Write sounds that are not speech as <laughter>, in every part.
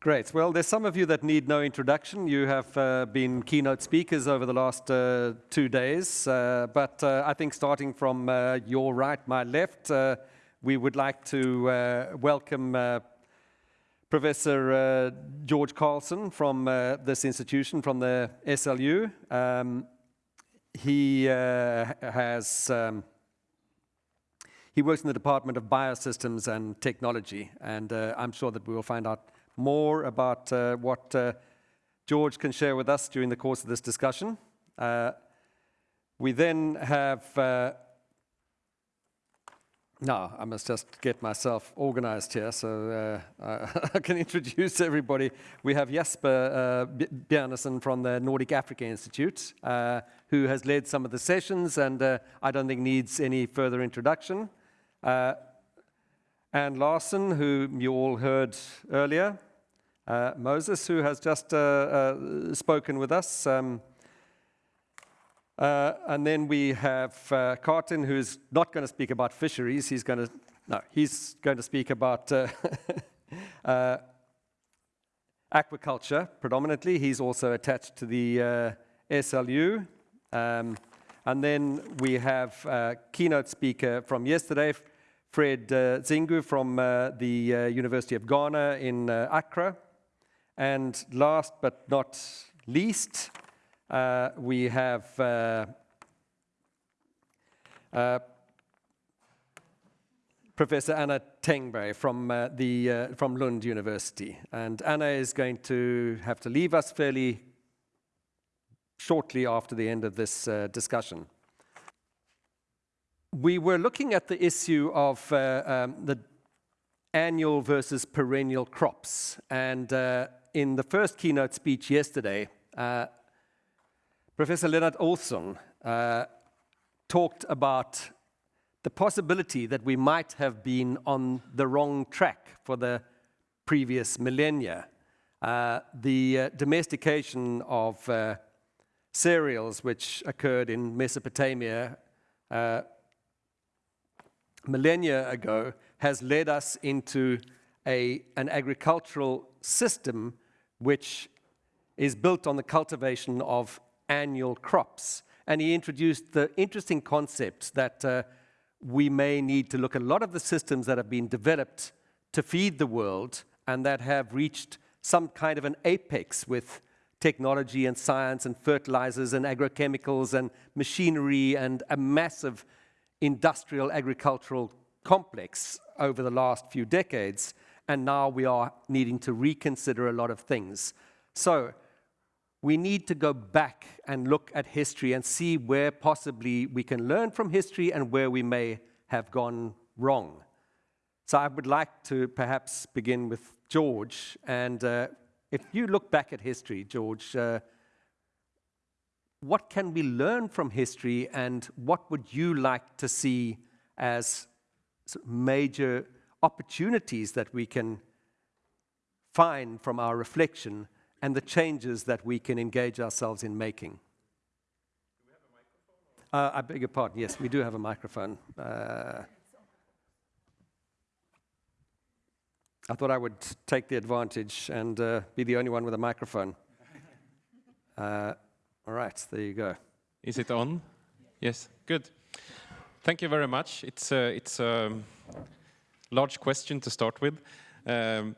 Great. Well, there's some of you that need no introduction. You have uh, been keynote speakers over the last uh, two days. Uh, but uh, I think starting from uh, your right, my left, uh, we would like to welcome Professor George Carlsson from this institution, from the SLU. Um, he has um, he works in the Department of Biosystems and Technology, and I'm sure that we will find out more about uh, what uh, George can share with us during the course of this discussion. Uh, we then have, now I must just get myself organized here so <laughs> I can introduce everybody. We have Jesper uh, Bjarnesen from the Nordic Africa Institute, who has led some of the sessions and I don't think needs any further introduction. Anne Larson, who you all heard earlier, uh, Moses, who has just uh, uh, spoken with us. Um, uh, and then we have uh, Cartin, who's not going to speak about fisheries. He's going to, no, he's going to speak about <laughs> aquaculture predominantly. He's also attached to the SLU. Um, and then we have a keynote speaker from yesterday, Fred uh, Dzanku from uh, the uh, University of Ghana in Accra. And last but not least, uh, we have uh, uh, Professor Anna Tengberg from, uh, the, uh, from Lund University. And Anna is going to have to leave us fairly shortly after the end of this uh, discussion. We were looking at the issue of um, the annual versus perennial crops. And in the first keynote speech yesterday, uh, Professor Lennart Olsson uh, talked about the possibility that we might have been on the wrong track for the previous millennia. Uh, the uh, domestication of uh, cereals, which occurred in Mesopotamia uh, millennia ago, has led us into a, an agricultural system which is built on the cultivation of annual crops. And he introduced the interesting concept that uh, we may need to look at a lot of the systems that have been developed to feed the world and that have reached some kind of an apex with technology and science and fertilizers and agrochemicals and machinery and a massive industrial agricultural complex over the last few decades and now we are needing to reconsider a lot of things. So we need to go back and look at history and see where possibly we can learn from history and where we may have gone wrong. So I would like to perhaps begin with George. And uh, if you look back at history, George, uh, what can we learn from history and what would you like to see as major opportunities that we can find from our reflection and the changes that we can engage ourselves in making. Uh, I beg your pardon, yes, we do have a microphone. Uh, I thought I would take the advantage and uh, be the only one with a microphone. Uh, all right, there you go. Is it on? Yes, good. Thank you very much. It's, uh, it's um, large question to start with. Um,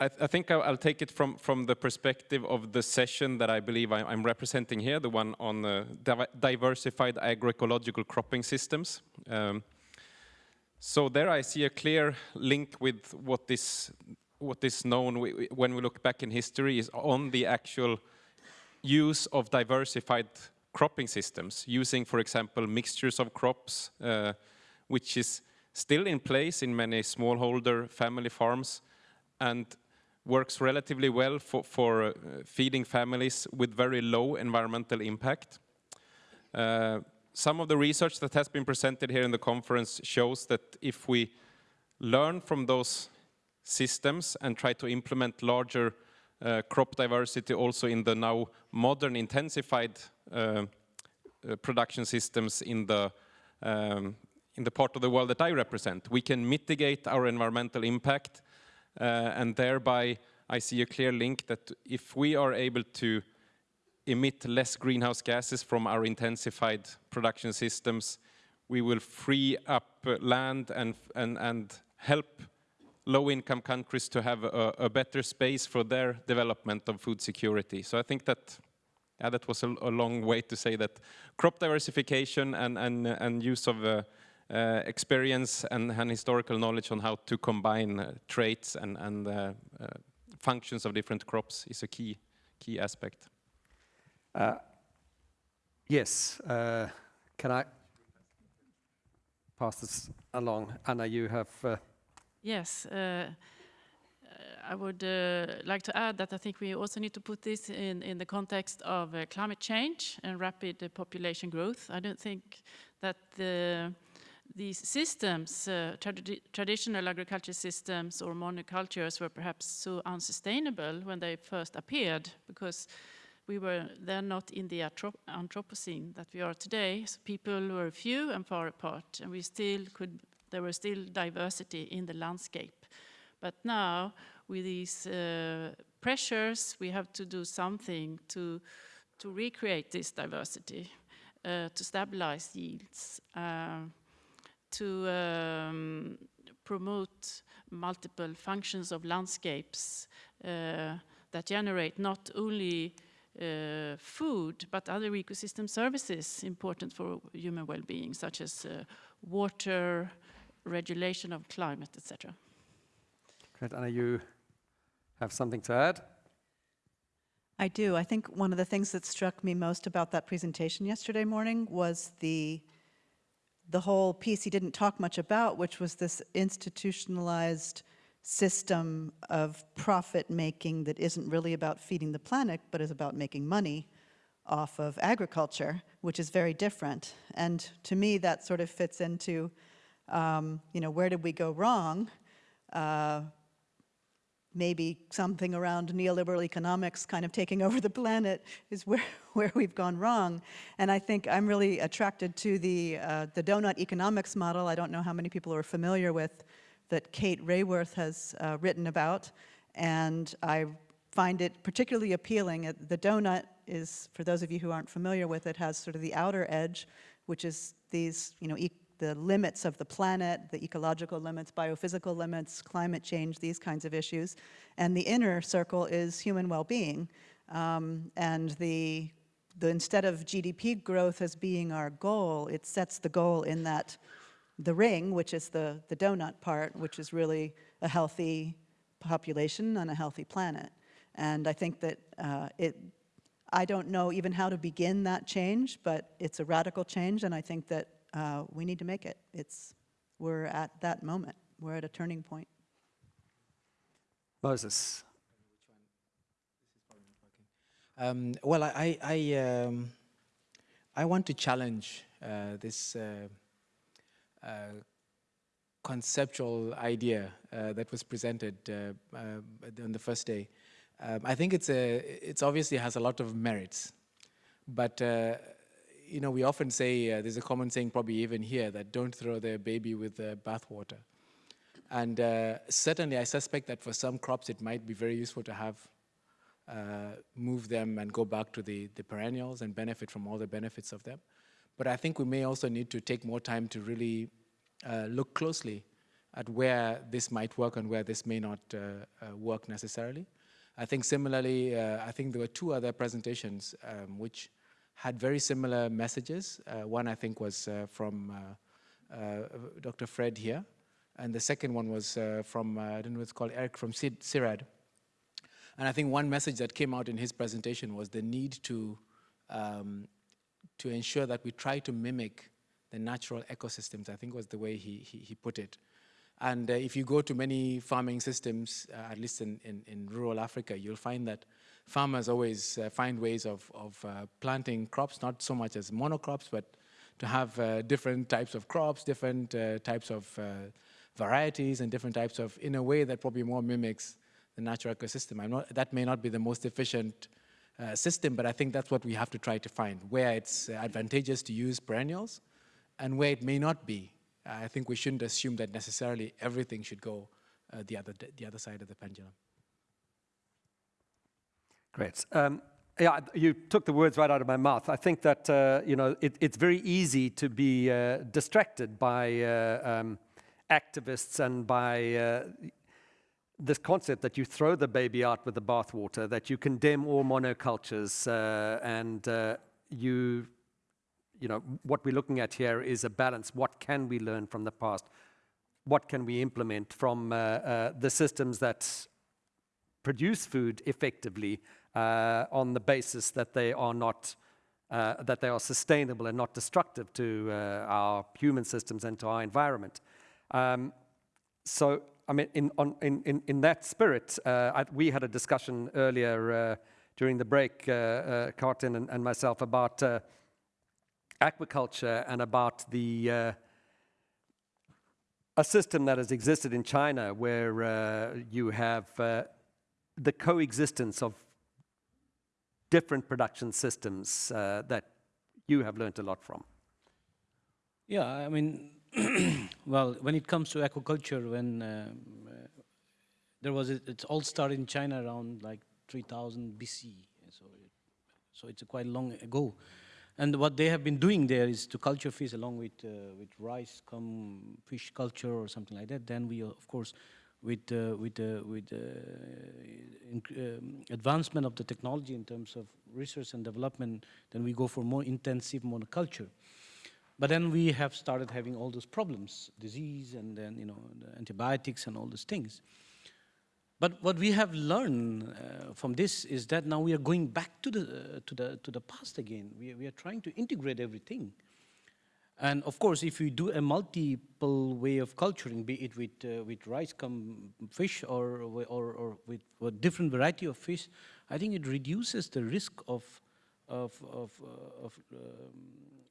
I, th I, think I'll, take it from, from the perspective of the session that I believe I, am representing here, the one on uh, diversified agroecological cropping systems. Um, so there I see a clear link with what is, what is known when we look back in history is on the actual use of diversified cropping systems, using, for example, mixtures of crops, uh, which is still in place in many smallholder family farms and works relatively well for, for uh, feeding families with very low environmental impact. Uh, some of the research that has been presented here in the conference shows that if we learn from those systems and try to implement larger uh, crop diversity also in the now modern intensified uh, uh production systems in the um, in the part of the world that I represent. We can mitigate our environmental impact uh, and thereby I see a clear link that if we are able to emit less greenhouse gases from our intensified production systems, we will free up land and, and, and help low-income countries to have a, a, better space for their development of food security. So I think that yeah, that was a, a long way to say that crop diversification and, and, and use of uh, uh, experience and, and, historical knowledge on how to combine uh, traits and, and uh, uh, functions of different crops is a key, key aspect. Uh, yes, can I pass this along? Anna, you have... Yes, I would uh, like to add that I think we also need to put this in, in the context of uh, climate change and rapid uh, population growth. I don't think that the, these systems, uh, trad traditional agriculture systems or monocultures were perhaps so unsustainable when they first appeared because we were then not in the Anthropocene that we are today. So people were few and far apart and we still could, there was still diversity in the landscape. But now with these uh, pressures, we have to do something to, to recreate this diversity, uh, to stabilize yields, uh, to um, promote multiple functions of landscapes uh, that generate not only uh, food, but other ecosystem services important for human well-being, such as uh, water, regulation of climate, etc. Great, Anna, you have something to add? I do. I think one of the things that struck me most about that presentation yesterday morning was the the whole piece he didn't talk much about, which was this institutionalized system of profit making that isn't really about feeding the planet, but is about making money off of agriculture, which is very different. And to me, that sort of fits into, um, you know, where did we go wrong? Uh, maybe something around neoliberal economics kind of taking <laughs> over the planet is where, <laughs> where we've gone wrong. And I think I'm really attracted to the, uh, the donut economics model. I don't know how many people are familiar with that Kate Raworth has uh, written about. And I find it particularly appealing. Uh, the donut is, for those of you who aren't familiar with it, has sort of the outer edge, which is these, you know, e the limits of the planet, the ecological limits, biophysical limits, climate change, these kinds of issues. And the inner circle is human well-being. Um, and the, the, instead of GDP growth as being our goal, it sets the goal in that the ring, which is the, the donut part, which is really a healthy population on a healthy planet. And I think that uh, it, I don't know even how to begin that change, but it's a radical change, and I think that uh, we need to make it. It's, we're at that moment. We're at a turning point. Moses. Um, well, I, I, um, I want to challenge uh, this uh, uh, conceptual idea uh, that was presented uh, uh, on the first day. Um, I think it's, a, it's obviously has a lot of merits, but you know, we often say, uh, there's a common saying probably even here, that don't throw the baby with the bathwater. And uh, certainly I suspect that for some crops it might be very useful to have uh, move them and go back to the, the perennials and benefit from all the benefits of them. But I think we may also need to take more time to really uh, look closely at where this might work and where this may not uh, uh, work necessarily. I think similarly, I think there were two other presentations um, which had very similar messages. Uh, one, I think, was uh, from uh, Dr. Fred here, and the second one was from, I don't know what it's called, Eric from CIRAD. And I think one message that came out in his presentation was the need to, um, to ensure that we try to mimic the natural ecosystems, I think was the way he, he, he put it. And uh, if you go to many farming systems, uh, at least in, in, in, rural Africa, you'll find that farmers always uh, find ways of, of uh, planting crops, not so much as monocrops, but to have uh, different types of crops, different uh, types of uh, varieties, and different types of, in a way that probably more mimics the natural ecosystem. Not, that may not be the most efficient uh, system, but I think that's what we have to try to find, where it's advantageous to use perennials and where it may not be. I think we shouldn't assume that necessarily everything should go the, other, the other side of the pendulum. Great. Um, yeah, you took the words right out of my mouth. I think that uh, you know it, it's very easy to be uh, distracted by uh, um, activists and by uh, this concept that you throw the baby out with the bathwater, that you condemn all monocultures, uh, and uh, you, you know, what we're looking at here is a balance. What can we learn from the past? What can we implement from the systems that produce food effectively uh, on the basis that they are not uh, that they are sustainable and not destructive to our human systems and to our environment. Um, so I mean, in, on, in, in, in that spirit, uh, I, we had a discussion earlier uh, during the break, uh, uh and, and, myself, about uh, aquaculture and about the uh, a system that has existed in China where you have the coexistence of different production systems that you have learned a lot from. Yeah, I mean, <clears throat> well, when it comes to aquaculture, when uh, there was, a, it all started in China around like 3000 BC, so, it, so it's quite long ago. And what they have been doing there is to culture fish along with, uh, with rice, cum fish culture or something like that. Then we, uh, of course, with, uh, with, uh, with um, advancement of the technology in terms of research and development, then we go for more intensive monoculture. But then we have started having all those problems, disease and then, you know, the antibiotics and all those things. But what we have learned uh, from this is that now we are going back to the, uh, to the, to the past again. We, we are trying to integrate everything. And of course, if we do a multiple way of culturing, be it with, uh, with rice cum fish or, or, or with a different variety of fish, I think it reduces the risk of, of, of, uh, of um,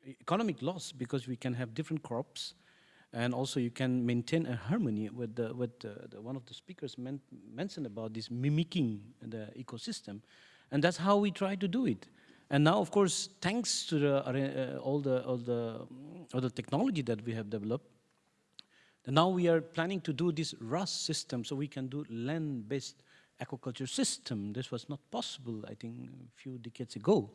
economic loss because we can have different crops. And also you can maintain a harmony with, the, with the, the one of the speakers men mentioned about this mimicking the ecosystem. And that's how we try to do it and now of course thanks to the, uh, all the all the all the technology that we have developed now we are planning to do this RAS system so we can do land-based aquaculture system. This was not possible I think a few decades ago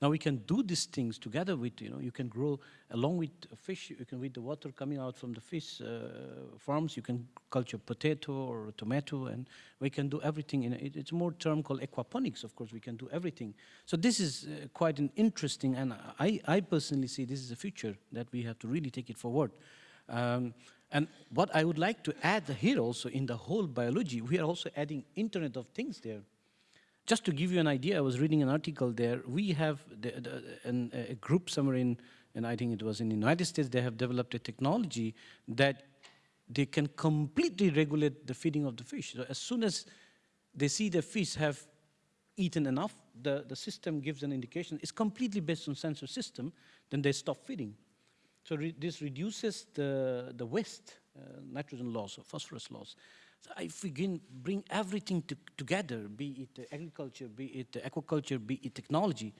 now we can do these things together with, you know, you can grow along with fish, you can with the water coming out from the fish uh, farms, you can culture potato or tomato and we can do everything. In it, it's more term called aquaponics, of course, we can do everything. So this is uh, quite an interesting, and I, I personally see this is a future that we have to really take it forward. Um, and what I would like to add here also in the whole biology, we are also adding Internet of Things there. Just to give you an idea, I was reading an article there. We have the, the, an, a group somewhere in, and I think it was in the United States, they have developed a technology that they can completely regulate the feeding of the fish. So as soon as they see the fish have eaten enough, the, the system gives an indication. It's completely based on sensor system, then they stop feeding. So re this reduces the, the waste, uh, nitrogen loss or phosphorus loss. So if we can bring everything to, together, be it agriculture, be it aquaculture, be it technology,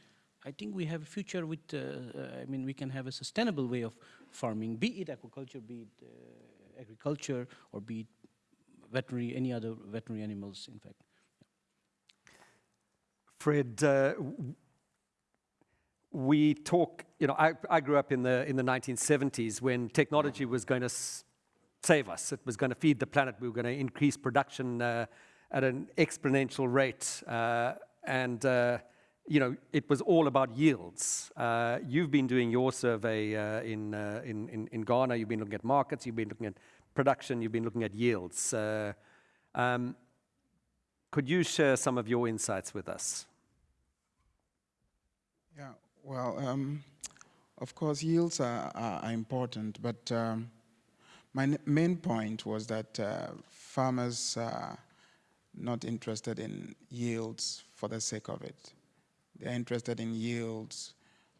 I think we have a future with, uh, uh, I mean, we can have a sustainable way of farming, be it aquaculture, be it uh, agriculture, or be it veterinary, any other veterinary animals, in fact. Fred, uh, we talk, you know, I, I, grew up in the, in the 1970s when technology was going to save us. It was going to feed the planet. We were going to increase production uh, at an exponential rate. Uh, and, uh, you know, it was all about yields. Uh, you've been doing your survey uh, in, uh, in, in, in, Ghana. You've been looking at markets. You've been looking at production. You've been looking at yields. Um, could you share some of your insights with us? Yeah, well, um, of course, yields are, are important, but um, my main point was that uh, farmers are not interested in yields for the sake of it. They're interested in yields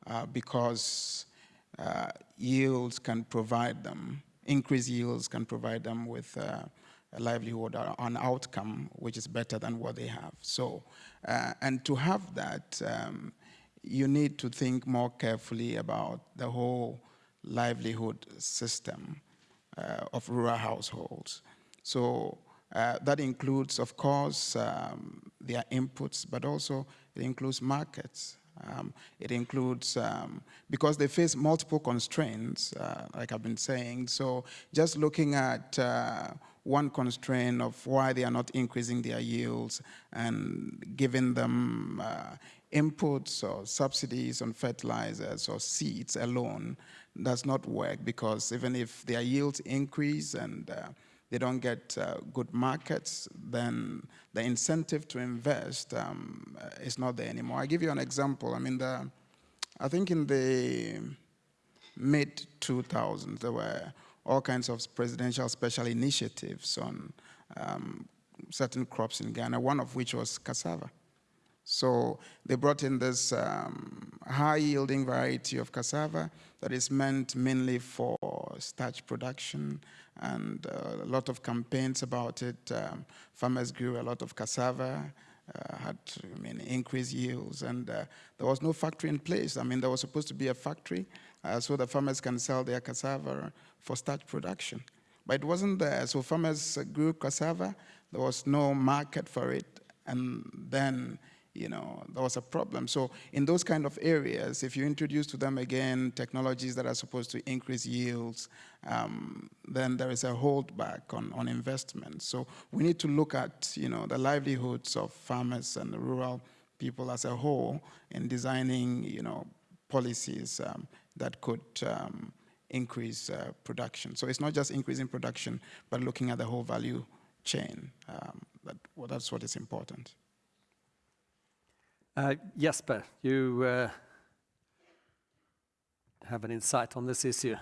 uh, because uh, yields can provide them, increased yields can provide them with uh, a livelihood or an outcome which is better than what they have. So, uh, and to have that, um, you need to think more carefully about the whole livelihood system. Uh, of rural households. So uh, that includes, of course, um, their inputs, but also it includes markets. Um, it includes, um, because they face multiple constraints, uh, like I've been saying, so just looking at uh, one constraint of why they are not increasing their yields and giving them uh, inputs or subsidies on fertilizers or seeds alone does not work because even if their yields increase and uh, they don't get uh, good markets, then the incentive to invest um, is not there anymore. i give you an example. I mean, the, I think in the mid 2000s, there were all kinds of presidential special initiatives on um, certain crops in Ghana, one of which was cassava. So they brought in this um, high-yielding variety of cassava that is meant mainly for starch production and uh, a lot of campaigns about it. Um, farmers grew a lot of cassava, uh, had I mean, increased yields, and uh, there was no factory in place. I mean, there was supposed to be a factory uh, so the farmers can sell their cassava for starch production. But it wasn't there, so farmers grew cassava, there was no market for it, and then you know, there was a problem. So in those kind of areas, if you introduce to them again technologies that are supposed to increase yields, um, then there is a holdback on, on investment. So we need to look at, you know, the livelihoods of farmers and rural people as a whole in designing, you know, policies um, that could um, increase uh, production. So it's not just increasing production, but looking at the whole value chain. Um, that, well, that's what is important. Uh, Jesper, you uh, have an insight on this issue.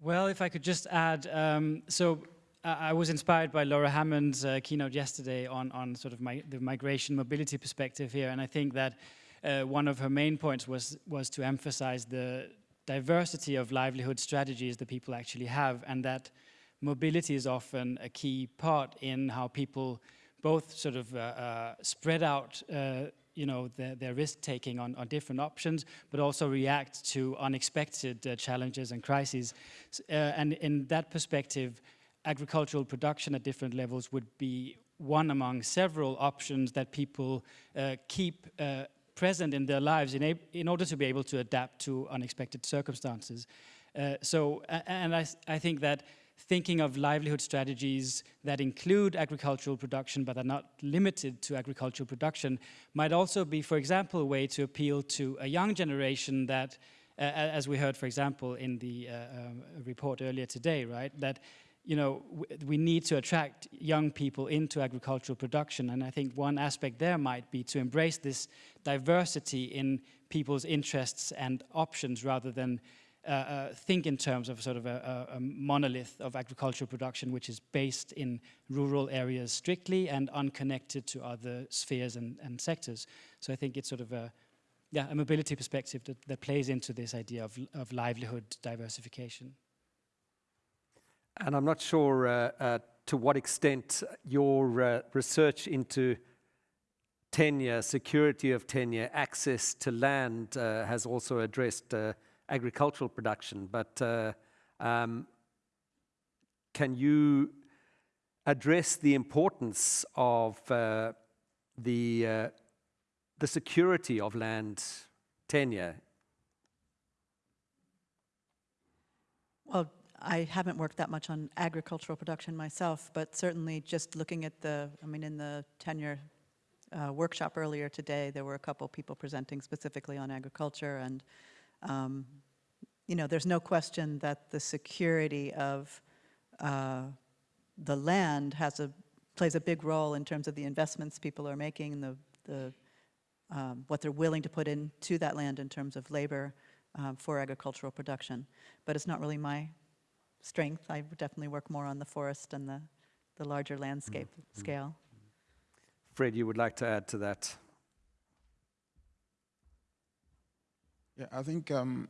Well, if I could just add, um, so I was inspired by Laura Hammond's uh, keynote yesterday on, on sort of my, the migration mobility perspective here, and I think that uh, one of her main points was, was to emphasize the diversity of livelihood strategies that people actually have, and that mobility is often a key part in how people both sort of uh, uh, spread out uh, you know, their, their risk taking on, on different options, but also react to unexpected uh, challenges and crises. Uh, and in that perspective, agricultural production at different levels would be one among several options that people uh, keep uh, present in their lives in, in, order to be able to adapt to unexpected circumstances. Uh, so, and I, I think that thinking of livelihood strategies that include agricultural production but are not limited to agricultural production might also be, for example, a way to appeal to a young generation that, uh, as we heard, for example, in the uh, um, report earlier today, right, that you know, we need to attract young people into agricultural production. And I think one aspect there might be to embrace this diversity in people's interests and options rather than uh, uh, think in terms of sort of a, a, monolith of agricultural production which is based in rural areas strictly and unconnected to other spheres and, and sectors. So I think it's sort of a, yeah, a mobility perspective that, that plays into this idea of, of livelihood diversification. And I'm not sure uh, uh, to what extent your uh, research into tenure, security of tenure, access to land uh, has also addressed agricultural production, but uh, um, can you address the importance of uh, the, uh, the security of land tenure? Well, I haven't worked that much on agricultural production myself, but certainly just looking at the, I mean, in the tenure uh, workshop earlier today, there were a couple people presenting specifically on agriculture and um, you know, there's no question that the security of uh, the land has a plays a big role in terms of the investments people are making and the, the um, what they're willing to put into that land in terms of labor um, for agricultural production. But it's not really my strength. I definitely work more on the forest and the, the larger landscape mm -hmm. scale. Fred, you would like to add to that? Yeah, I think um,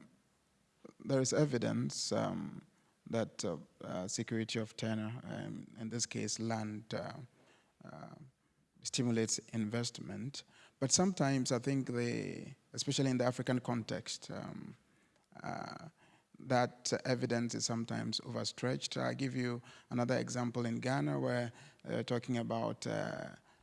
there is evidence um, that uh, uh, security of tenure, um, in this case land, uh, uh, stimulates investment. But sometimes I think especially in the African context, um, uh, that evidence is sometimes overstretched. I'll give you another example in Ghana where they're talking about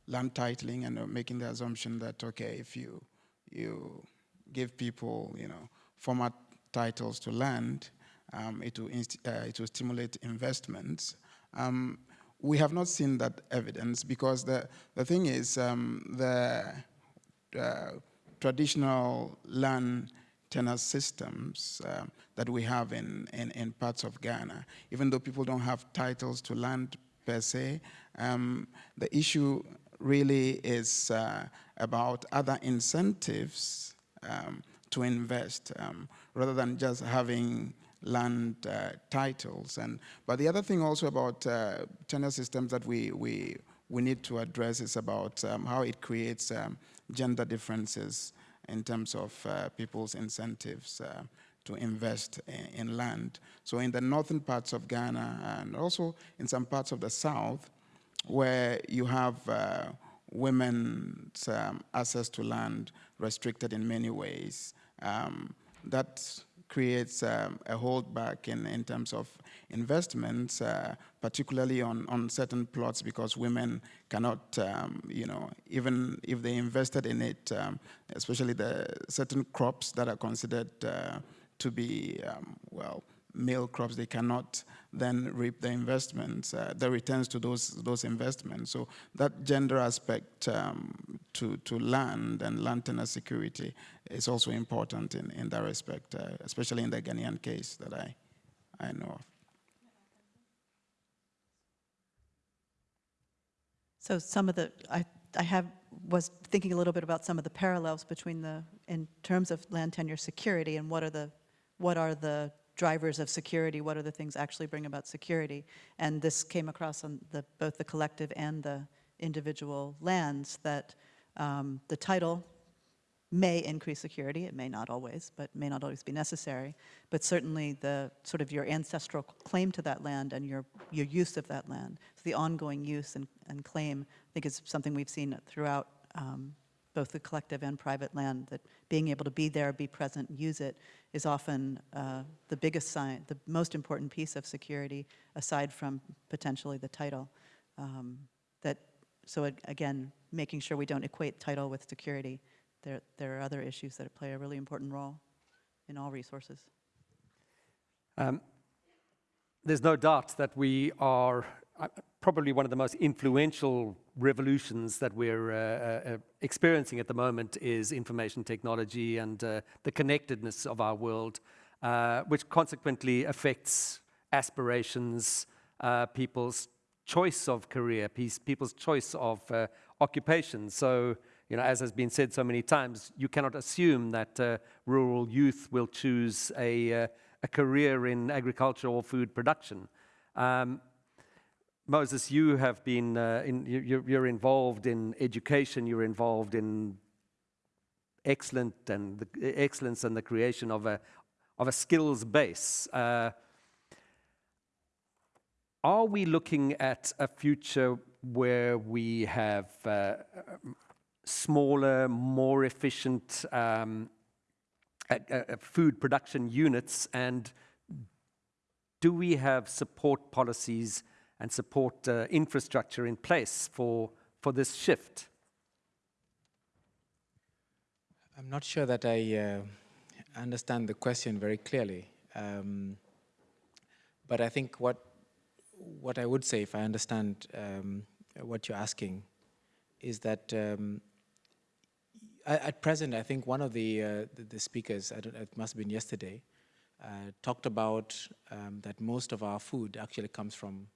land titling and uh, making the assumption that, okay, if you, you give people, you know, format titles to land, um, it, will uh, it will stimulate investments. Um, we have not seen that evidence because the, the thing is um, the uh, traditional land tenure systems uh, that we have in, in, in, parts of Ghana, even though people don't have titles to land per se, um, the issue really is uh, about other incentives um, to invest um, rather than just having land uh, titles. And, but the other thing also about uh, tenure systems that we, we, we need to address is about um, how it creates um, gender differences in terms of uh, people's incentives uh, to invest in, land. So in the northern parts of Ghana and also in some parts of the south where you have uh, women's um, access to land restricted in many ways, um, that creates um, a holdback in, in terms of investments, uh, particularly on, on certain plots because women cannot, um, you know, even if they invested in it, um, especially the certain crops that are considered uh, to be, um, well, male crops, they cannot then reap the investments, uh, the returns to those those investments. So that gender aspect um, to to land and land tenure security is also important in in that respect, uh, especially in the Ghanaian case that I I know of. So some of the I I have was thinking a little bit about some of the parallels between the in terms of land tenure security and what are the what are the drivers of security, what are the things actually bring about security. And this came across on the, both the collective and the individual lands that um, the title may increase security, it may not always, but may not always be necessary, but certainly the sort of your ancestral claim to that land and your, your use of that land, so the ongoing use and, and claim, I think is something we've seen throughout um, both the collective and private land, that being able to be there, be present, use it, is often uh, the biggest sign, the most important piece of security, aside from potentially the title. Um, that, so again, making sure we don't equate title with security. There, there are other issues that play a really important role in all resources. Um, there's no doubt that we are probably one of the most influential revolutions that we're uh, uh, uh, experiencing at the moment is information technology and uh, the connectedness of our world, uh, which consequently affects aspirations, uh, people's choice of career, people's choice of occupation. So, you know, as has been said so many times, you cannot assume that rural youth will choose a, a career in agriculture or food production. Um, Moses, you have been, uh, in, you're, you're, involved in education, you're involved in excellent and the, excellence and the creation of a, of a skills base. Uh, are we looking at a future where we have uh, smaller, more efficient um, food production units and do we have support policies and support uh, infrastructure in place for, for this shift? I'm not sure that I uh, understand the question very clearly. Um, but I think what, what I would say, if I understand um, what you're asking, is that um, at present, I think one of the, uh, the, speakers, it must have been yesterday, uh, talked about um, that most of our food actually comes from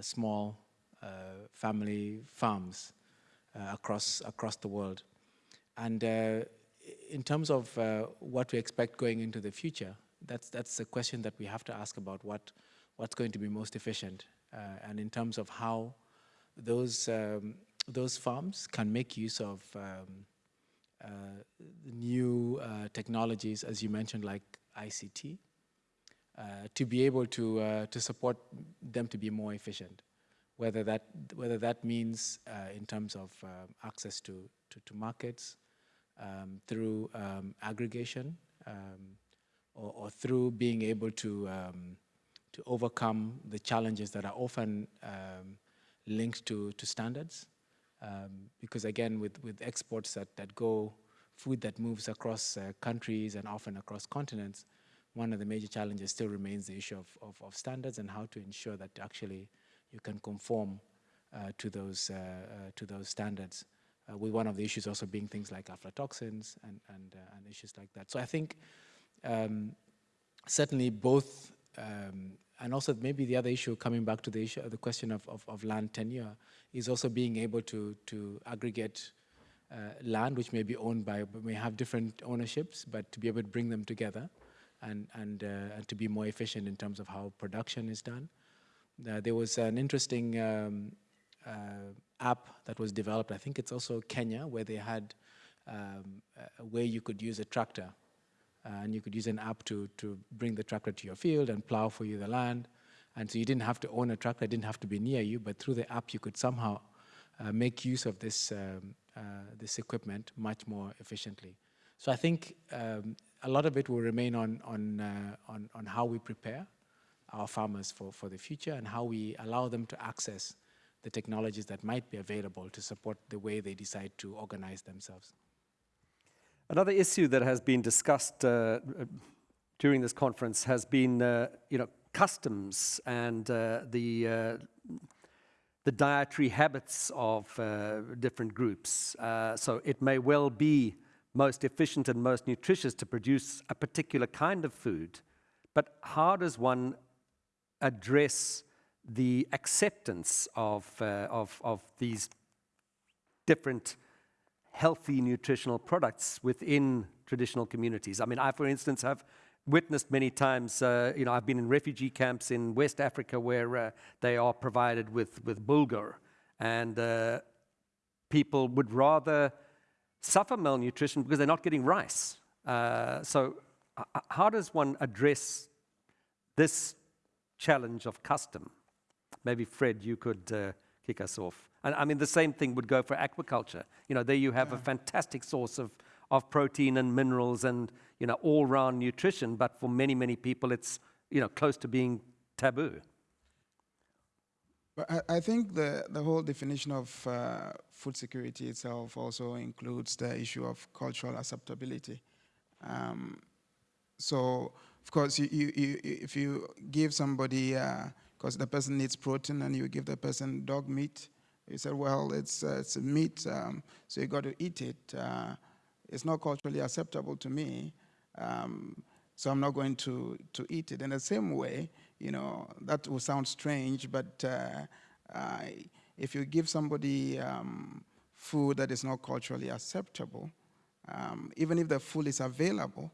small uh, family farms uh, across, across the world. And in terms of what we expect going into the future, that's, that's a question that we have to ask about what, what's going to be most efficient. and in terms of how those, um, those farms can make use of um, uh, new uh, technologies, as you mentioned, like ICT, uh, to be able to, uh, to support them to be more efficient. Whether that, whether that means uh, in terms of access to, to, to markets, um, through um, aggregation, um, or, or, through being able to, um, to overcome the challenges that are often um, linked to, to standards. Um, because again, with, with exports that, that go, food that moves across uh, countries and often across continents, one of the major challenges still remains the issue of, of, of standards and how to ensure that actually you can conform uh, to those uh, uh, to those standards. Uh, with one of the issues also being things like aflatoxins and and, uh, and issues like that. So I think um, certainly both, um, and also maybe the other issue coming back to the issue, the question of, of, of land tenure is also being able to to aggregate uh, land which may be owned by may have different ownerships, but to be able to bring them together and and, uh, and to be more efficient in terms of how production is done. Uh, there was an interesting um, uh, app that was developed, I think it's also Kenya, where they had um, way you could use a tractor and you could use an app to, to bring the tractor to your field and plow for you the land. And so you didn't have to own a tractor, didn't have to be near you, but through the app you could somehow uh, make use of this, um, uh, this equipment much more efficiently. So I think um, a lot of it will remain on, on, uh, on, on how we prepare our farmers for, for the future and how we allow them to access the technologies that might be available to support the way they decide to organize themselves. Another issue that has been discussed uh, during this conference has been, uh, you know, customs and uh, the uh, the dietary habits of uh, different groups. So it may well be most efficient and most nutritious to produce a particular kind of food, but how does one address the acceptance of, uh, of, of these different healthy nutritional products within traditional communities. I mean, I, for instance, have witnessed many times, uh, you know, I've been in refugee camps in West Africa where uh, they are provided with, with bulgur, and uh, people would rather suffer malnutrition because they're not getting rice. Uh, so how does one address this challenge of custom? Maybe Fred, you could uh, kick us off. And I mean, the same thing would go for aquaculture. You know, there you have yeah. a fantastic source of, of protein and minerals and, you know, all-round nutrition, but for many, many people, it's, you know, close to being taboo. But I, I think the, the whole definition of uh, food security itself also includes the issue of cultural acceptability. Um, so, of course, you, you, you, if you give somebody uh, because the person needs protein and you give the person dog meat. You said, well, it's, uh, it's meat, um, so you got to eat it. Uh, it's not culturally acceptable to me, um, so I'm not going to, to eat it. In the same way, you know, that will sound strange, but uh, if you give somebody um, food that is not culturally acceptable, um, even if the food is available,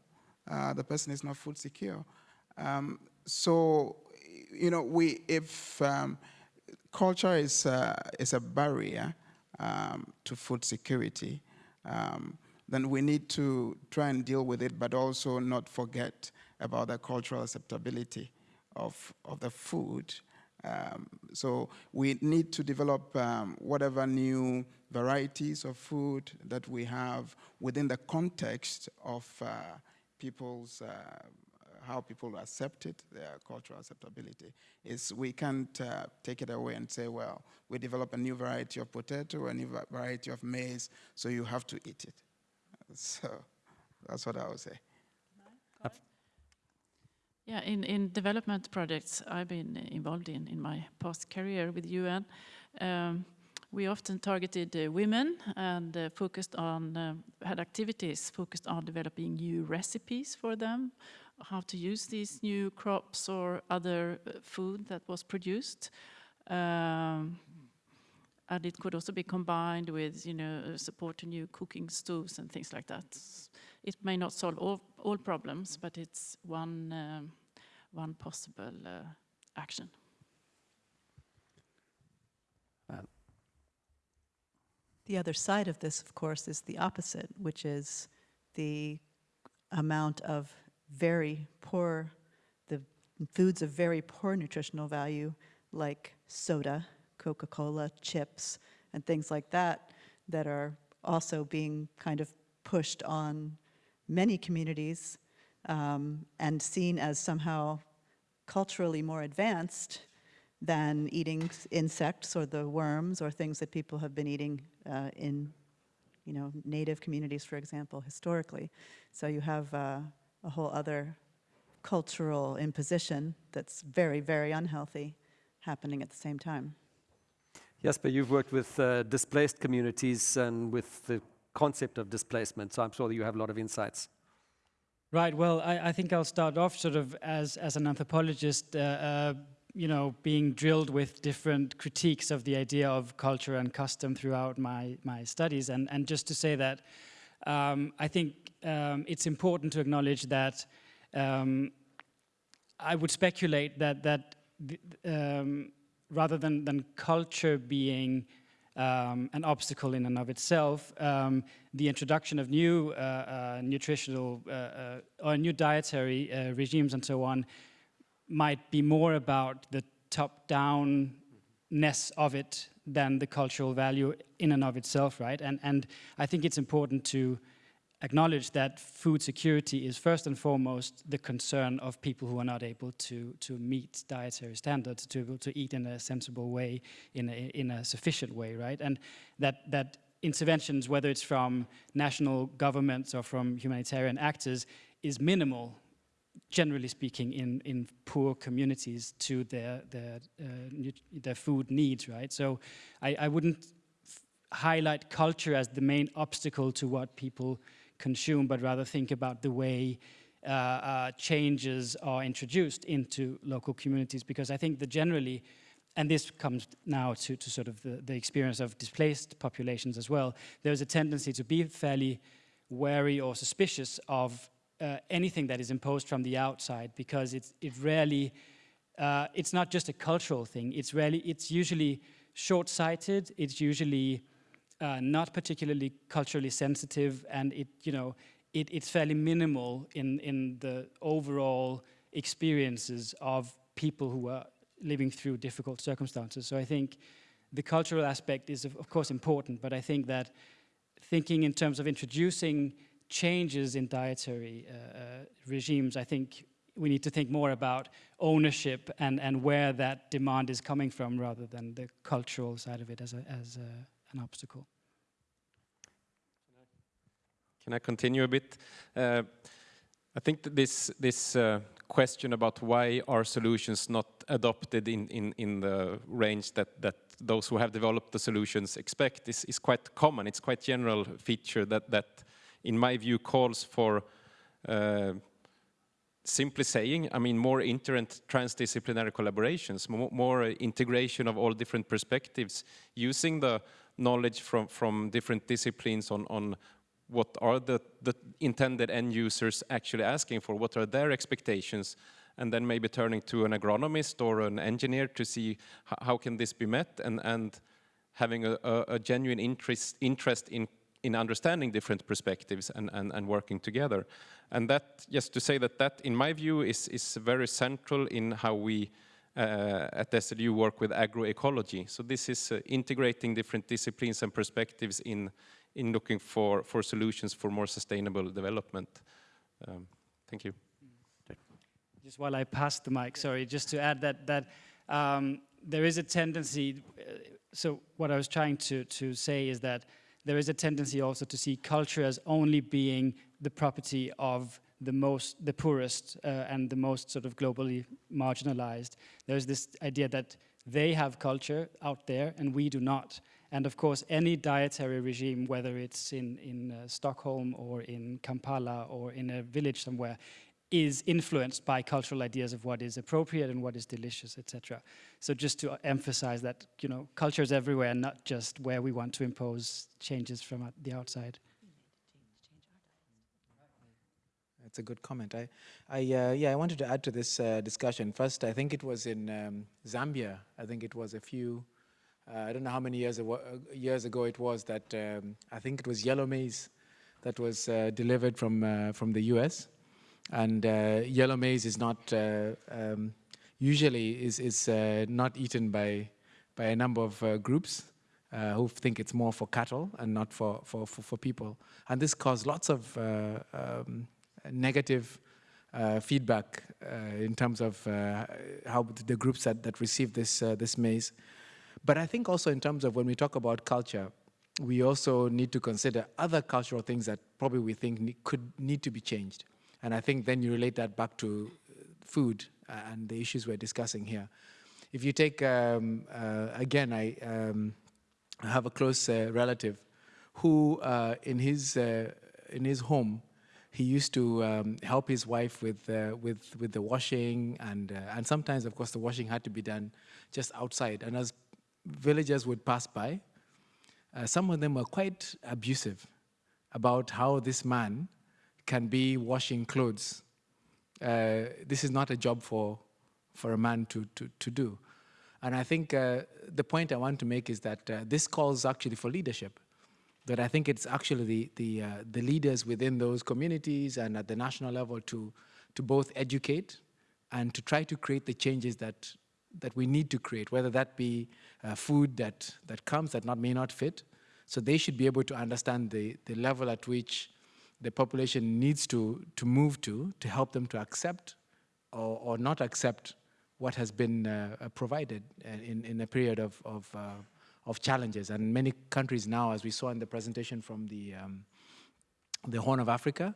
uh, the person is not food secure. Um, so you know, we, if um, culture is, uh, is a barrier um, to food security, um, then we need to try and deal with it, but also not forget about the cultural acceptability of, of the food. Um, so we need to develop um, whatever new varieties of food that we have within the context of uh, people's uh, how people accept it, their cultural acceptability, is we can't uh, take it away and say, well, we develop a new variety of potato, a new variety of maize, so you have to eat it. <laughs> So that's what I would say. Yeah, in, in development projects I've been involved in in my past career with UN, um, we often targeted uh, women and uh, focused on, uh, had activities focused on developing new recipes for them, how to use these new crops or other uh, food that was produced. Um, and it could also be combined with, you know, uh, support to new cooking stoves and things like that. It may not solve all, all problems, but it's one, um, one possible uh, action. Um. The other side of this, of course, is the opposite, which is the amount of very poor, the foods of very poor nutritional value, like soda, Coca-Cola, chips, and things like that, that are also being kind of pushed on many communities um, and seen as somehow culturally more advanced than eating insects or the worms or things that people have been eating uh, in, you know, native communities, for example, historically. So you have uh, a whole other cultural imposition that's very, very unhealthy happening at the same time. Yes, but you've worked with uh, displaced communities and with the concept of displacement, so I'm sure that you have a lot of insights. Right. Well, I, I think I'll start off sort of as as an anthropologist, uh, uh, you know, being drilled with different critiques of the idea of culture and custom throughout my my studies, and and just to say that um, I think um, it's important to acknowledge that um, I would speculate that that um, rather than than culture being um, an obstacle in and of itself, um, the introduction of new uh, uh, nutritional uh, uh, or new dietary uh, regimes and so on might be more about the top-downness of it than the cultural value in and of itself, right? And and I think it's important to acknowledge that food security is first and foremost the concern of people who are not able to to meet dietary standards, to be able to eat in a sensible way, in a in a sufficient way, right? And that that interventions, whether it's from national governments or from humanitarian actors, is minimal generally speaking, in, in poor communities to their, their, uh, their food needs, right? So I, I wouldn't highlight culture as the main obstacle to what people consume, but rather think about the way uh, uh, changes are introduced into local communities, because I think that generally, and this comes now to, to sort of the, the experience of displaced populations as well, there's a tendency to be fairly wary or suspicious of uh, anything that is imposed from the outside because it's, it rarely, uh, it's not just a cultural thing, it's rarely, it's usually short-sighted, it's usually uh, not particularly culturally sensitive, and it, you know, it, it's fairly minimal in, in the overall experiences of people who are living through difficult circumstances. So I think the cultural aspect is, of, of course, important, but I think that thinking in terms of introducing changes in dietary uh, uh, regimes, I think we need to think more about ownership and, and where that demand is coming from rather than the cultural side of it as, a, as a, an obstacle. Can I continue a bit? Uh, I think this this uh, question about why are solutions not adopted in, in, in the range that, that those who have developed the solutions expect is, is quite common. It's quite general feature that, that in my view calls for uh, simply saying, I mean, more inter and transdisciplinary collaborations, more, more integration of all different perspectives, using the knowledge from, from different disciplines on, on what are the, the intended end users actually asking for, what are their expectations, and then maybe turning to an agronomist or an engineer to see how can this be met, and, and having a, a, a genuine interest, interest in, in understanding different perspectives and, and, and working together. And that, just to say that that, in my view, is, is very central in how we uh, at SLU work with agroecology. So this is uh, integrating different disciplines and perspectives in, in looking for, for solutions for more sustainable development. Um, thank you. Just while I pass the mic, sorry, just to add that that um, there is a tendency. Uh, so what I was trying to to say is that there is a tendency also to see culture as only being the property of the most, the poorest, uh, and the most sort of globally marginalized. There's this idea that they have culture out there and we do not. And of course, any dietary regime, whether it's in, in uh, Stockholm or in Kampala or in a village somewhere, is influenced by cultural ideas of what is appropriate and what is delicious, etc. So just to emphasize that, you know, culture is everywhere, not just where we want to impose changes from the outside. That's a good comment. I, I uh, yeah, I wanted to add to this uh, discussion. First, I think it was in um, Zambia. I think it was a few, uh, I don't know how many years ago, years ago it was that um, I think it was yellow maize that was uh, delivered from uh, from the U.S. And uh, yellow maize is not uh, um, usually is is uh, not eaten by by a number of groups who think it's more for cattle and not for for for, for people. And this caused lots of um, negative feedback in terms of how the groups that, that receive this, this maize. But I think also in terms of when we talk about culture, we also need to consider other cultural things that probably we think ne could need to be changed. And I think then you relate that back to food and the issues we're discussing here. If you take, um, uh, again, I um, have a close uh, relative who uh, in, his, uh, in his home, he used to um, help his wife with, uh, with, with the washing and, uh, and sometimes, of course, the washing had to be done just outside. And as villagers would pass by, some of them were quite abusive about how this man can be washing clothes. this is not a job for, for a man to, to, to do. And I think uh, the point I want to make is that uh, this calls actually for leadership. That I think it's actually the, the, uh, the leaders within those communities and at the national level to, to both educate and to try to create the changes that, that we need to create, whether that be uh, food that, that comes that not, may not fit. So they should be able to understand the, the level at which the population needs to, to move to, to help them to accept or, or not accept what has been uh, uh, provided uh, in, in a period of, of, of challenges. And many countries now, as we saw in the presentation from the, um, the Horn of Africa,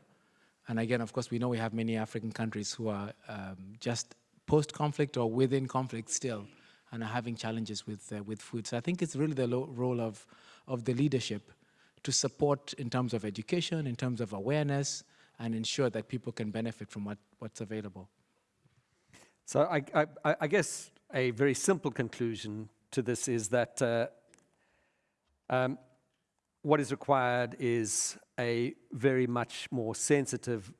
and again, of course, we know we have many African countries who are um, just post-conflict or within conflict still and are having challenges with, uh, with food. So I think it's really the role of, of the leadership to support in terms of education, in terms of awareness, and ensure that people can benefit from what, what's available. So I, I, I, guess a very simple conclusion to this is that uh, um, what is required is a very much more sensitive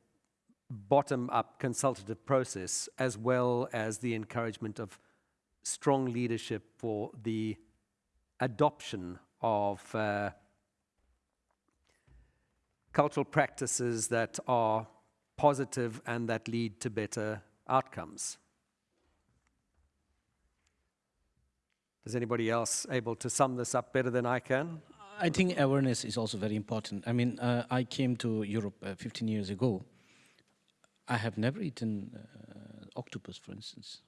bottom-up consultative process as well as the encouragement of strong leadership for the adoption of uh, cultural practices that are positive and that lead to better outcomes. Is anybody else able to sum this up better than I can? I think awareness is also very important. I mean, uh, I came to Europe uh, 15 years ago. I have never eaten uh, octopus, for instance.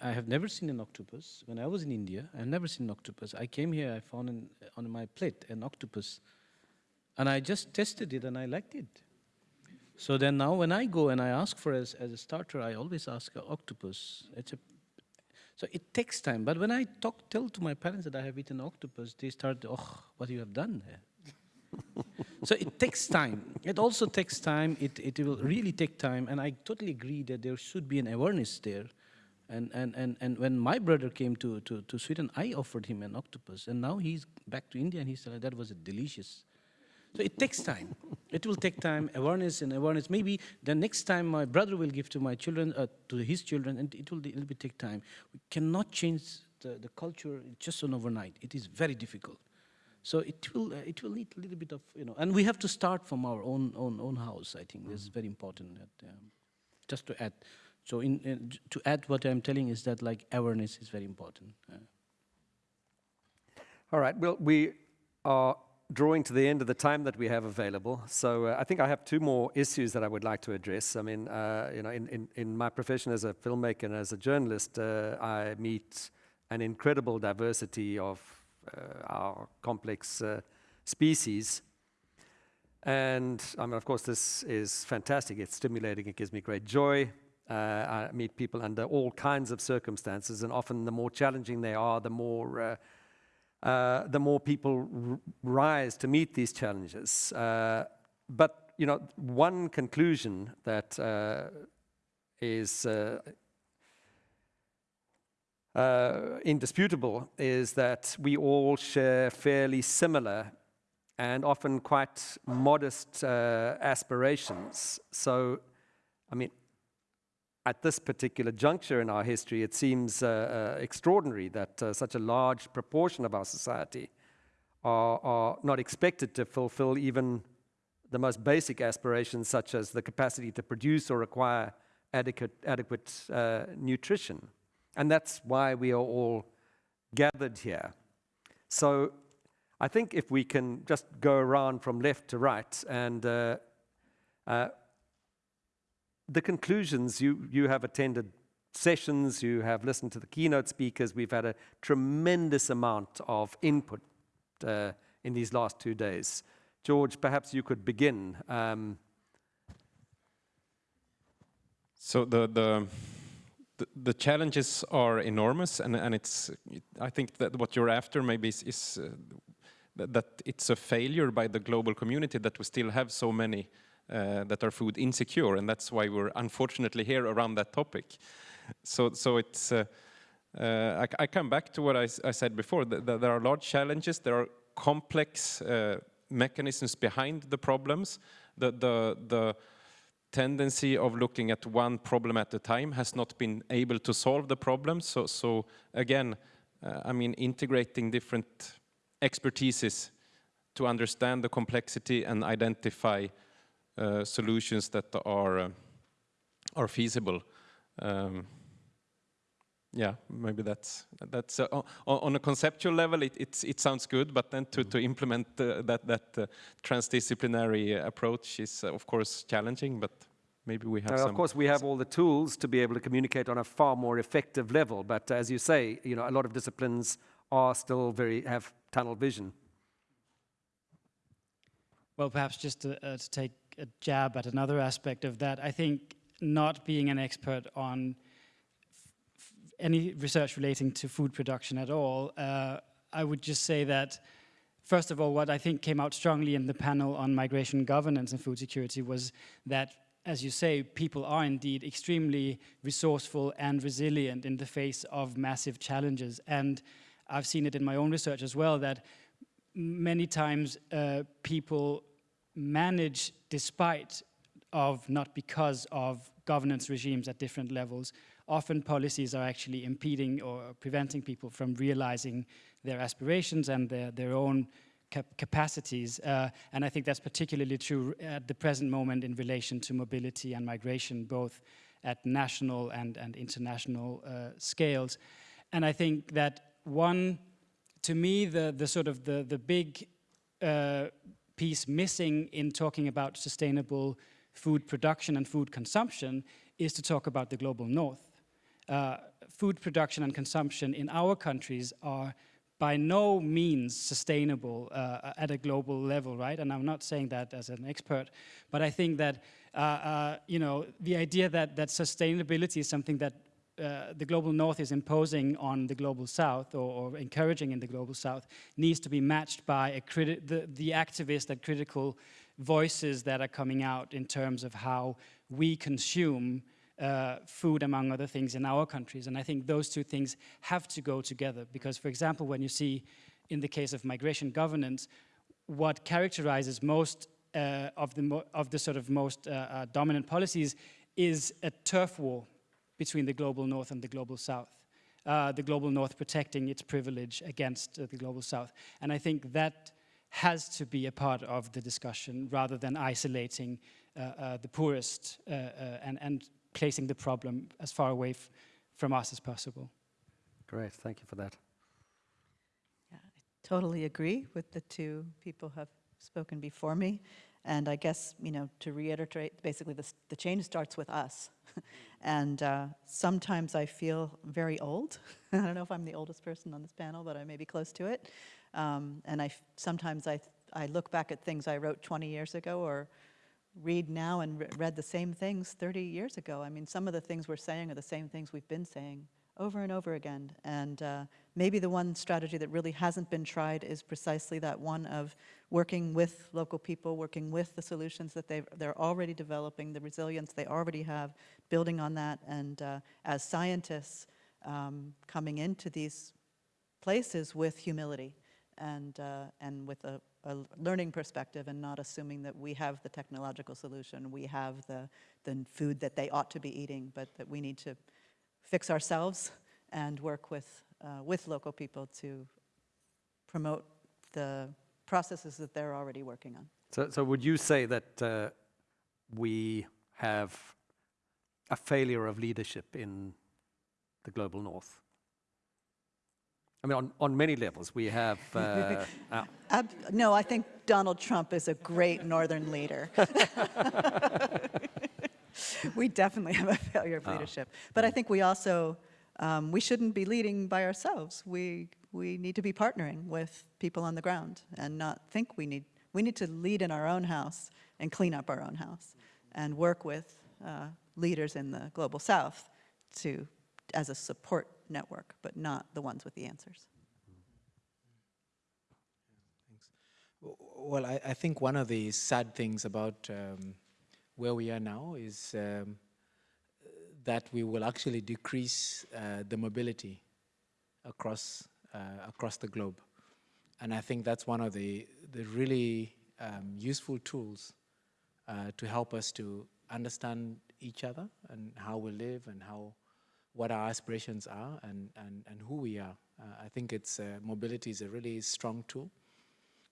I have never seen an octopus. When I was in India, I've never seen an octopus. I came here, I found an, on my plate an octopus, and I just tested it and I liked it. So then now when I go and I ask for as, as a starter, I always ask octopus. It's a so it takes time. But when I talk, tell to my parents that I have eaten octopus, they start, oh, what you have done. <laughs> so it takes time. It also takes time. It, it will really take time. And I totally agree that there should be an awareness there. And, and, and, and when my brother came to, to, to Sweden, I offered him an octopus. And now he's back to India and he said, that was delicious. So it takes time. it will take time, awareness and awareness. Maybe the next time my brother will give to my children, uh, to his children, and it will, it will take time. We cannot change the, the culture just on overnight. It is very difficult. So it will, uh, it will need a little bit of, you know, and we have to start from our own, own, own house, I think. Mm -hmm. This is very important. That, um, just to add. So in, in, to add what I'm telling is that like awareness is very important. Uh, All right, well, we are drawing to the end of the time that we have available. So uh, I think I have two more issues that I would like to address. I mean, uh, you know, in, in, in, my profession as a filmmaker and as a journalist, uh, I meet an incredible diversity of our complex uh, species. And I mean, of course, this is fantastic. It's stimulating. It gives me great joy. Uh, I meet people under all kinds of circumstances, and often the more challenging they are, the more uh, the more people rise to meet these challenges. Uh, but you know, one conclusion that uh, is uh, uh, indisputable is that we all share fairly similar and often quite modest aspirations. So, I mean, at this particular juncture in our history, it seems uh, uh, extraordinary that uh, such a large proportion of our society are, are, not expected to fulfill even the most basic aspirations, such as the capacity to produce or acquire adequate, adequate uh, nutrition. And that's why we are all gathered here. So I think if we can just go around from left to right and uh, uh, the conclusions, you, you have attended sessions, you have listened to the keynote speakers. We've had a tremendous amount of input uh, in these last two days. George, perhaps you could begin. Um, so the, the the, challenges are enormous, and, and it's. I think that what you're after maybe is, is uh, that, it's a failure by the global community that we still have so many uh, that are food insecure, and that's why we're unfortunately here around that topic. So, so it's. Uh, uh I, I, come back to what I, I said before. That, that there are large challenges. There are complex uh, mechanisms behind the problems. The the the tendency of looking at one problem at a time has not been able to solve the problem. So, so again, uh, I mean, integrating different expertises to understand the complexity and identify uh, solutions that are uh, are feasible. Um, yeah, maybe that's that's uh, on, on, a conceptual level. It it sounds good, but then to to implement uh, that that uh, transdisciplinary approach is of course challenging. But maybe we have. Now, of course, we have all the tools to be able to communicate on a far more effective level. But as you say, you know, a lot of disciplines are still very have tunnel vision. Well, perhaps just to, uh, to take a jab at another aspect of that, I think not being an expert on any research relating to food production at all, uh, I would just say that, first of all, what I think came out strongly in the panel on migration governance and food security was that, as you say, people are indeed extremely resourceful and resilient in the face of massive challenges. And I've seen it in my own research as well, that many times uh, people manage despite of, not because of governance regimes at different levels, often policies are actually impeding or preventing people from realizing their aspirations and their, their own cap capacities. Uh, and I think that's particularly true at the present moment in relation to mobility and migration, both at national and, and international uh, scales. And I think that one, to me, the, the sort of the, the big uh, piece missing in talking about sustainable food production and food consumption is to talk about the global north. Uh, food production and consumption in our countries are by no means sustainable uh, at a global level, right? And I'm not saying that as an expert, but I think that, uh, uh you know, the idea that, that sustainability is something that uh, the global north is imposing on the global south or, or, encouraging in the global south needs to be matched by the, the activist and critical voices that are coming out in terms of how we consume uh, food, among other things, in our countries. And I think those two things have to go together because, for example, when you see in the case of migration governance, what characterizes most uh, of, the of the sort of most uh, uh, dominant policies is a turf war between the global north and the global south. Uh, the global north protecting its privilege against uh, the global south. And I think that has to be a part of the discussion rather than isolating the poorest and, and placing the problem as far away from us as possible. Great, thank you for that. Yeah, I totally agree with the two people who have spoken before me. And I guess, you know, to reiterate, basically this, the change starts with us. <laughs> and uh, sometimes I feel very old. <laughs> I don't know if I'm the oldest person on this panel, but I may be close to it. Um, and I sometimes I, I look back at things I wrote 20 years ago or read now and re read the same things 30 years ago. I mean, some of the things we're saying are the same things we've been saying over and over again. And uh, maybe the one strategy that really hasn't been tried is precisely that one of working with local people, working with the solutions that they they're already developing, the resilience they already have, building on that. And uh, as scientists um, coming into these places with humility and, uh, and with a, a, learning perspective and not assuming that we have the technological solution, we have the, the food that they ought to be eating, but that we need to fix ourselves and work with, uh, with local people to promote the processes that they're already working on. So, so would you say that uh, we have a failure of leadership in the global north? I mean, on, on many levels, we have... Uh, <laughs> uh, no, I think Donald Trump is a great northern leader. <laughs> we definitely have a failure of leadership. But I think we also, um, we shouldn't be leading by ourselves. We, we need to be partnering with people on the ground and not think we need, we need to lead in our own house and clean up our own house and work with uh, leaders in the global south to, as a support network, but not the ones with the answers. Well, I, I think one of the sad things about um, where we are now is um, that we will actually decrease uh, the mobility across uh, across the globe, and I think that's one of the the really um, useful tools uh, to help us to understand each other and how we live and how what our aspirations are and and, and who we are. Uh, I think it's uh, mobility is a really strong tool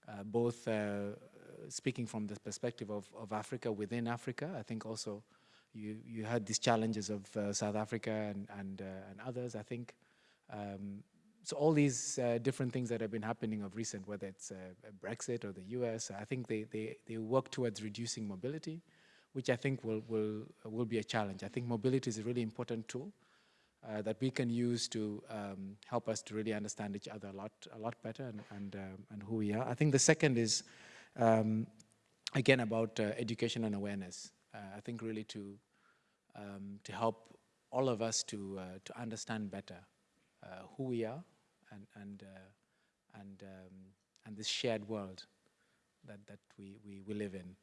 uh, both speaking from the perspective of, of Africa within Africa. I think also you, you had these challenges of uh, South Africa and, and, uh, and others, I think. Um, so all these uh, different things that have been happening of recent, whether it's Brexit or the US, I think they, they, they work towards reducing mobility, which I think will, will, will be a challenge. I think mobility is a really important tool uh, that we can use to um, help us to really understand each other a lot, a lot better and, and, um, and who we are. I think the second is, um, again, about uh, education and awareness. Uh, I think really to, um, to help all of us to, uh, to understand better uh, who we are and, and, uh, and, um, and this shared world that, that we, we, we live in.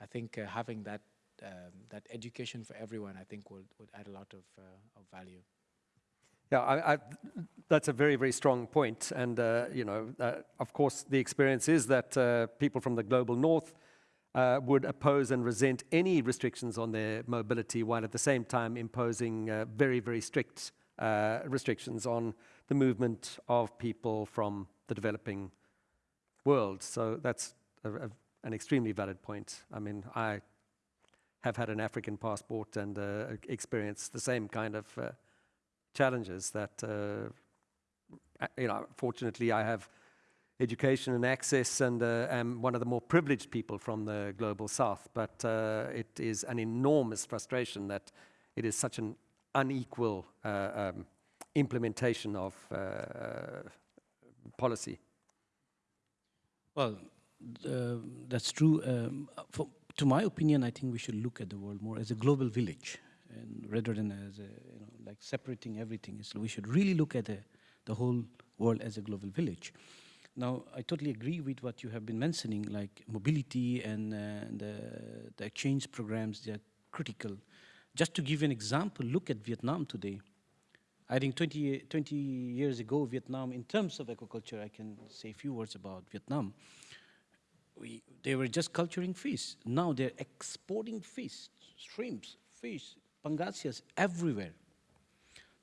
I think uh, having that um, that education for everyone, I think, would, would add a lot of, uh, of value. Yeah, I, I, that's a very, very strong point. And, uh, you know, uh, of course, the experience is that uh, people from the global north uh, would oppose and resent any restrictions on their mobility, while at the same time imposing uh, very, very strict uh, restrictions on the movement of people from the developing world. So that's a, a, an extremely valid point. I mean, I have had an African passport and uh, experienced the same kind of uh, challenges that, uh, you know, fortunately I have education and access and uh, am one of the more privileged people from the global south, but uh, it is an enormous frustration that it is such an unequal uh, um, implementation of policy. Well, that's true. Um, to my opinion, I think we should look at the world more as a global village, and rather than as a, you know, like separating everything. So we should really look at the, the whole world as a global village. Now, I totally agree with what you have been mentioning, like mobility and uh, the, the exchange programs, they are critical. Just to give an example, look at Vietnam today. I think 20, 20 years ago, Vietnam, in terms of aquaculture, I can say a few words about Vietnam. We, they were just culturing fish. Now they're exporting fish, shrimps, fish, pangasius everywhere.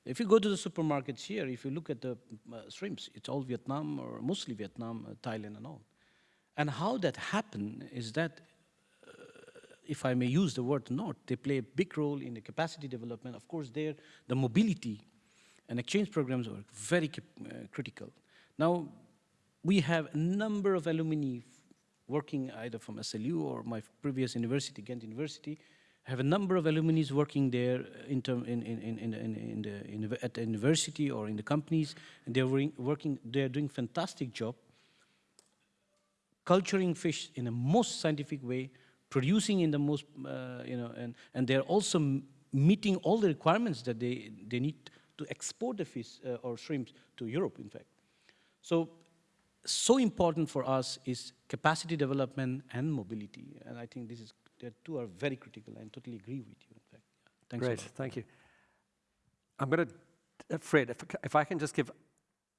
If you go to the supermarkets here, if you look at the uh, shrimps, it's all Vietnam or mostly Vietnam, uh, Thailand and all. And how that happened is that, uh, if I may use the word not, they play a big role in the capacity development. Of course, there, the mobility and exchange programs are very uh, critical. Now, we have a number of alumni working either from SLU or my previous university, Ghent University, have a number of alumni working there in term, in, in, in, in, in the, in, at the university or in the companies, and they're working, they're doing fantastic job culturing fish in the most scientific way, producing in the most, uh, you know, and, and they're also meeting all the requirements that they, they need to export the fish uh, or shrimps to Europe, in fact. So, so important for us is capacity development and mobility. And I think this is, the two are very critical. I totally agree with you, in fact. Thanks Great, thank you. I'm going to, uh, Fred, if, if I can just give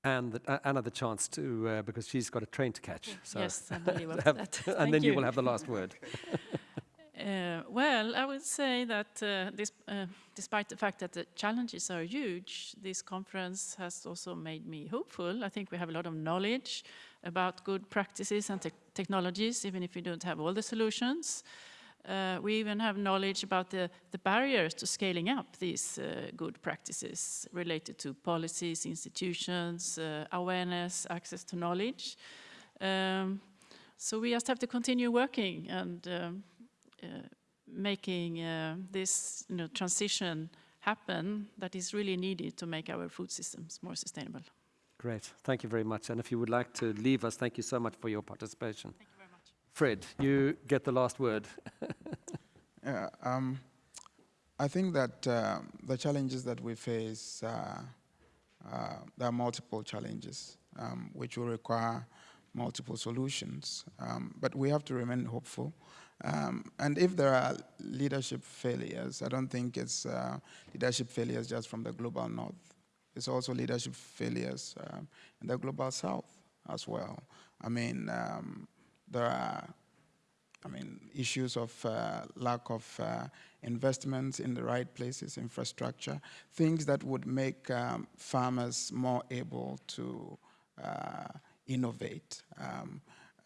Anne the, uh, Anna the chance to, uh, because she's got a train to catch. So yes, I believe <laughs> have, that. <laughs> and Thank then you. you will have the last word. <laughs> Uh, well, I would say that uh, this, uh, despite the fact that the challenges are huge, this conference has also made me hopeful. I think we have a lot of knowledge about good practices and te technologies, even if we don't have all the solutions. Uh, we even have knowledge about the, the barriers to scaling up these uh, good practices related to policies, institutions, uh, awareness, access to knowledge. Um, so we just have to continue working and um, making uh, this you know, transition happen that is really needed to make our food systems more sustainable. Great. Thank you very much. And if you would like to leave us, thank you so much for your participation. Thank you very much. Fred, you get the last word. <laughs> Yeah, um, I think that uh, the challenges that we face, uh, uh, there are multiple challenges um, which will require multiple solutions. Um, but we have to remain hopeful. Um, and if there are leadership failures, I don't think it's uh, leadership failures just from the global north. It's also leadership failures um, in the global south as well. I mean, um, there are I mean, issues of uh, lack of uh, investments in the right places, infrastructure, things that would make um, farmers more able to uh, innovate. Um,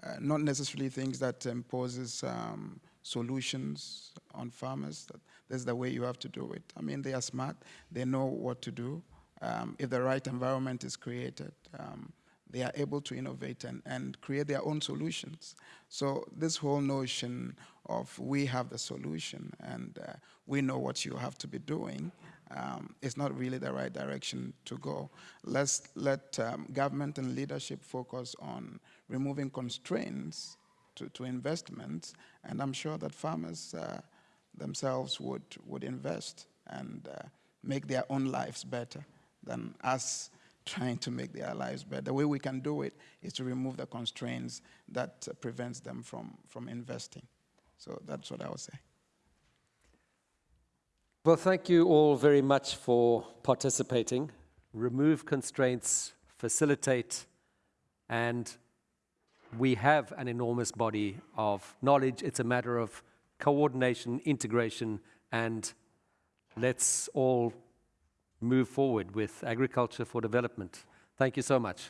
uh, not necessarily things that imposes um, solutions on farmers. That's the way you have to do it. I mean, they are smart. They know what to do. Um, if the right environment is created, um, they are able to innovate and, and create their own solutions. So this whole notion of we have the solution and uh, we know what you have to be doing um, is not really the right direction to go. Let's let um, government and leadership focus on removing constraints to, to investments, and I'm sure that farmers uh, themselves would, would invest and uh, make their own lives better than us trying to make their lives better. The way we can do it is to remove the constraints that uh, prevents them from, from investing. So that's what I would say. Well, thank you all very much for participating. Remove constraints, facilitate, and we have an enormous body of knowledge. It's a matter of coordination, integration, and let's all move forward with agriculture for development. Thank you so much.